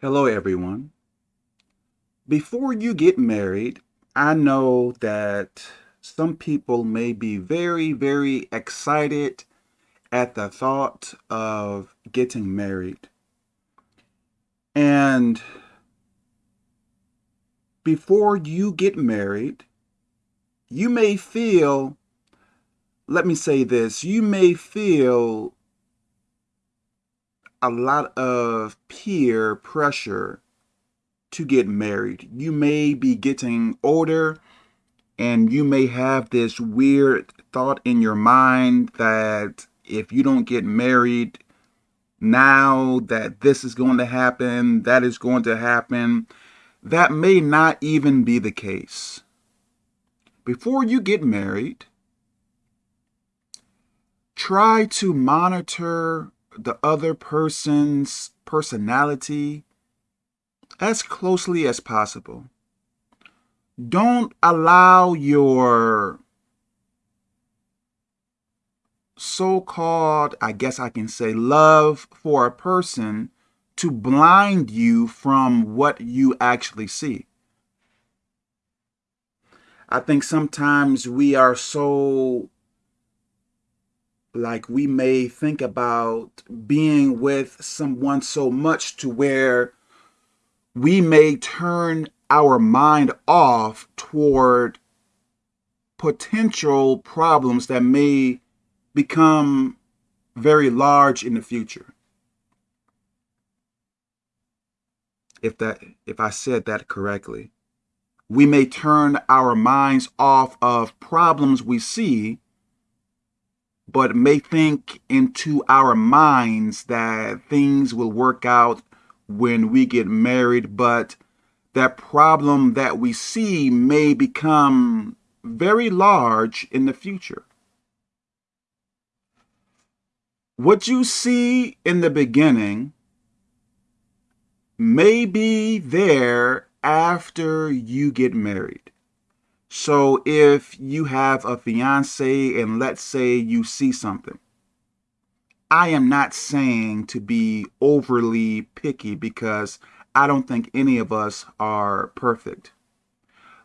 Hello, everyone. Before you get married, I know that some people may be very, very excited at the thought of getting married. And before you get married, you may feel, let me say this, you may feel a lot of peer pressure to get married. You may be getting older and you may have this weird thought in your mind that if you don't get married now that this is going to happen, that is going to happen. That may not even be the case. Before you get married, try to monitor the other person's personality as closely as possible. Don't allow your so-called, I guess I can say, love for a person to blind you from what you actually see. I think sometimes we are so like we may think about being with someone so much to where we may turn our mind off toward potential problems that may become very large in the future. If that if I said that correctly. We may turn our minds off of problems we see but may think into our minds that things will work out when we get married, but that problem that we see may become very large in the future. What you see in the beginning may be there after you get married. So if you have a fiance and let's say you see something, I am not saying to be overly picky because I don't think any of us are perfect.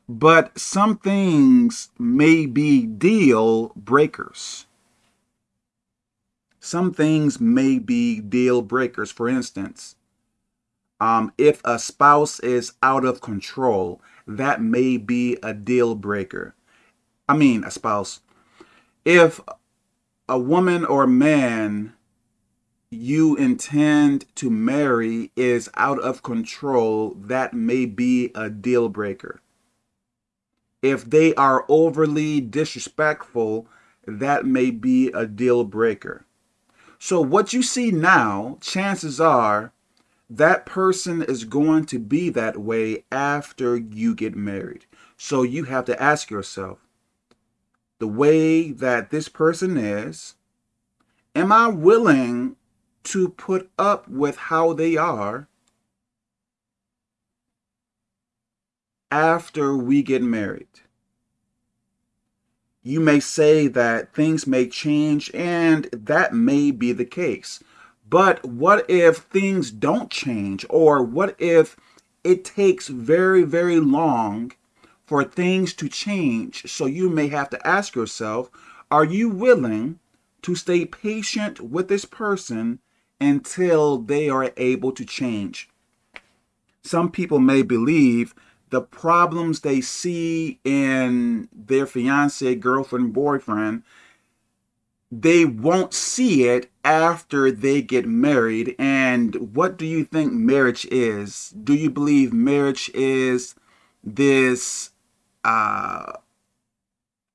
But some things may be deal breakers. Some things may be deal breakers. For instance, um, if a spouse is out of control, that may be a deal breaker. I mean, a spouse. If a woman or man you intend to marry is out of control, that may be a deal breaker. If they are overly disrespectful, that may be a deal breaker. So what you see now, chances are that person is going to be that way after you get married. So you have to ask yourself, the way that this person is, am I willing to put up with how they are after we get married? You may say that things may change and that may be the case. But what if things don't change? Or what if it takes very, very long for things to change? So you may have to ask yourself, are you willing to stay patient with this person until they are able to change? Some people may believe the problems they see in their fiance, girlfriend, boyfriend they won't see it after they get married. And what do you think marriage is? Do you believe marriage is this uh,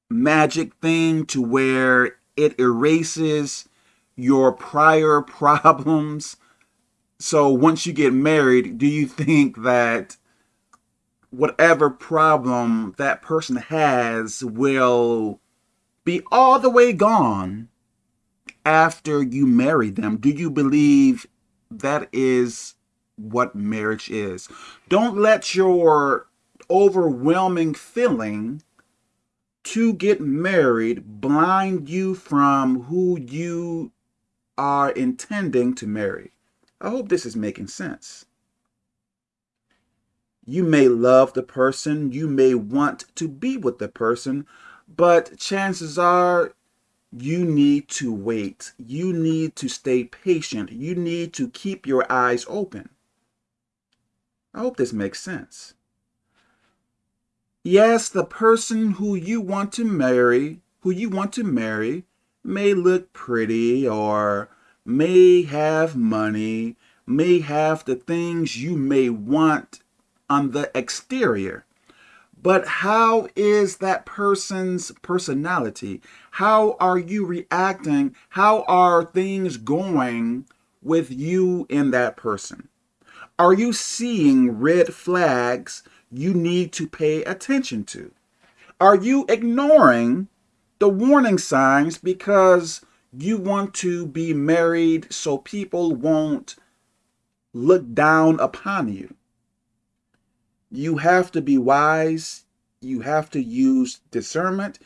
magic thing to where it erases your prior problems? So once you get married, do you think that whatever problem that person has will be all the way gone after you marry them? Do you believe that is what marriage is? Don't let your overwhelming feeling to get married blind you from who you are intending to marry. I hope this is making sense. You may love the person, you may want to be with the person, but chances are you need to wait. You need to stay patient. You need to keep your eyes open. I hope this makes sense. Yes, the person who you want to marry, who you want to marry, may look pretty or may have money, may have the things you may want on the exterior. But how is that person's personality? How are you reacting? How are things going with you and that person? Are you seeing red flags you need to pay attention to? Are you ignoring the warning signs because you want to be married so people won't look down upon you? You have to be wise. You have to use discernment.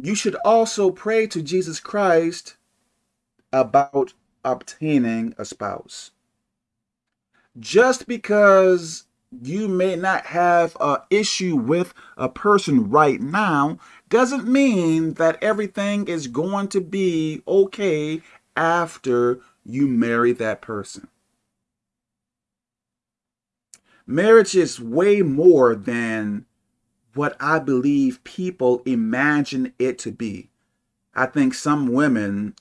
You should also pray to Jesus Christ about obtaining a spouse. Just because you may not have an issue with a person right now doesn't mean that everything is going to be okay after you marry that person. Marriage is way more than what I believe people imagine it to be. I think some women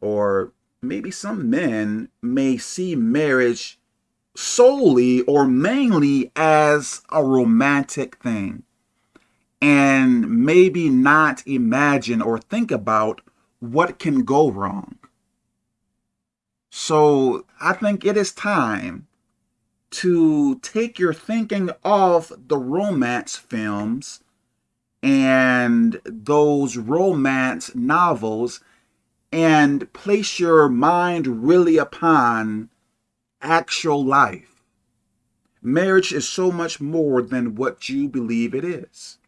or maybe some men may see marriage solely or mainly as a romantic thing and maybe not imagine or think about what can go wrong. So I think it is time to take your thinking off the romance films and those romance novels and place your mind really upon actual life. Marriage is so much more than what you believe it is.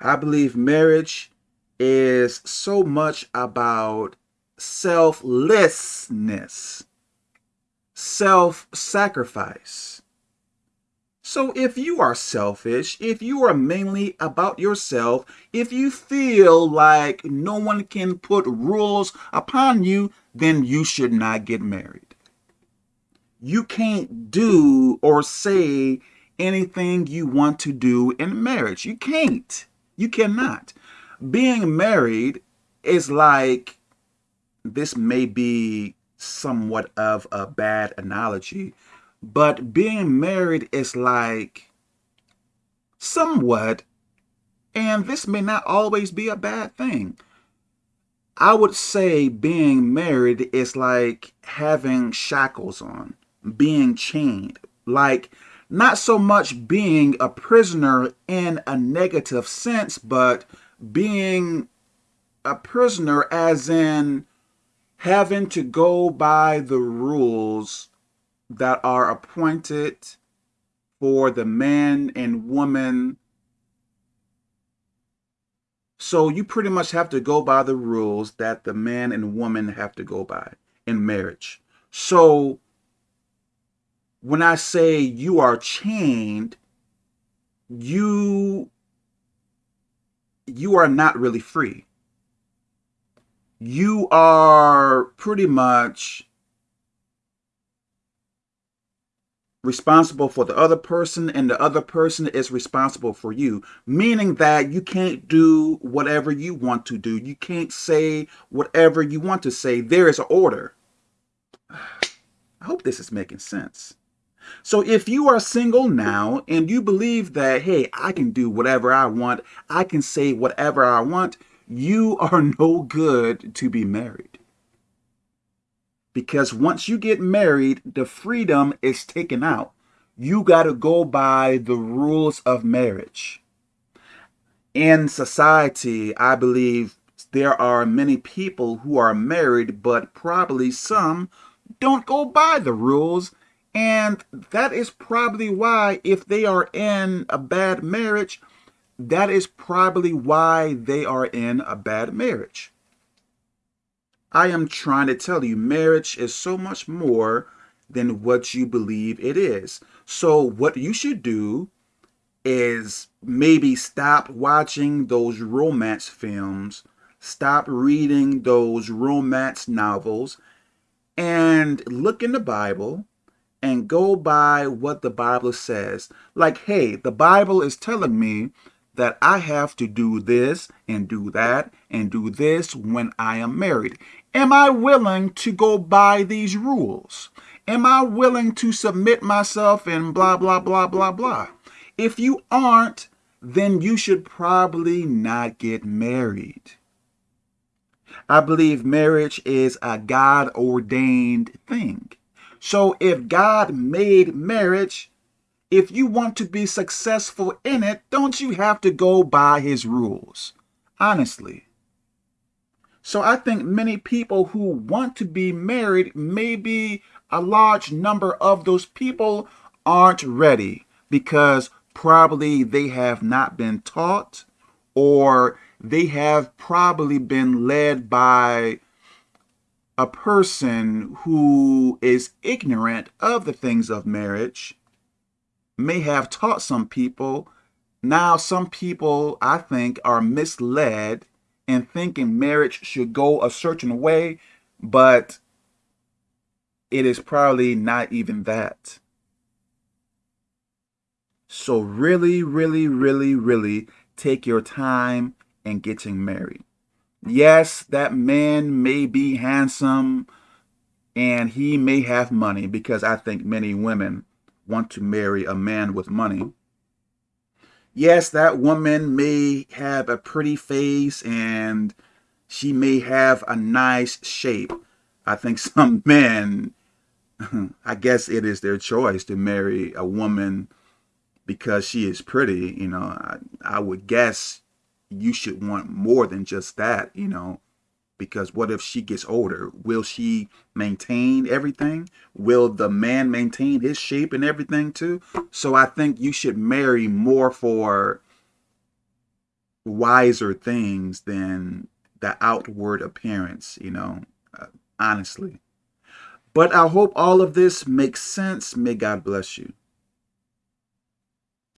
I believe marriage is so much about selflessness self-sacrifice. So if you are selfish, if you are mainly about yourself, if you feel like no one can put rules upon you, then you should not get married. You can't do or say anything you want to do in marriage. You can't. You cannot. Being married is like, this may be somewhat of a bad analogy, but being married is like somewhat, and this may not always be a bad thing. I would say being married is like having shackles on, being chained, like not so much being a prisoner in a negative sense, but being a prisoner as in having to go by the rules that are appointed for the man and woman. So you pretty much have to go by the rules that the man and woman have to go by in marriage. So when I say you are chained, you you are not really free you are pretty much responsible for the other person and the other person is responsible for you meaning that you can't do whatever you want to do. You can't say whatever you want to say. There is an order. I hope this is making sense. So if you are single now and you believe that hey i can do whatever i want i can say whatever i want you are no good to be married. Because once you get married, the freedom is taken out. You got to go by the rules of marriage. In society, I believe there are many people who are married, but probably some don't go by the rules. And that is probably why if they are in a bad marriage, that is probably why they are in a bad marriage. I am trying to tell you, marriage is so much more than what you believe it is. So what you should do is maybe stop watching those romance films, stop reading those romance novels, and look in the Bible and go by what the Bible says. Like, hey, the Bible is telling me that I have to do this and do that and do this when I am married. Am I willing to go by these rules? Am I willing to submit myself and blah, blah, blah, blah, blah? If you aren't, then you should probably not get married. I believe marriage is a God ordained thing. So if God made marriage, if you want to be successful in it, don't you have to go by his rules? Honestly. So I think many people who want to be married, maybe a large number of those people aren't ready because probably they have not been taught or they have probably been led by a person who is ignorant of the things of marriage may have taught some people. Now, some people, I think, are misled in thinking marriage should go a certain way, but it is probably not even that. So really, really, really, really take your time in getting married. Yes, that man may be handsome and he may have money because I think many women want to marry a man with money. Yes, that woman may have a pretty face and she may have a nice shape. I think some men, I guess it is their choice to marry a woman because she is pretty. You know, I, I would guess you should want more than just that, you know, because what if she gets older? Will she maintain everything? Will the man maintain his shape and everything too? So I think you should marry more for wiser things than the outward appearance, you know, uh, honestly. But I hope all of this makes sense. May God bless you.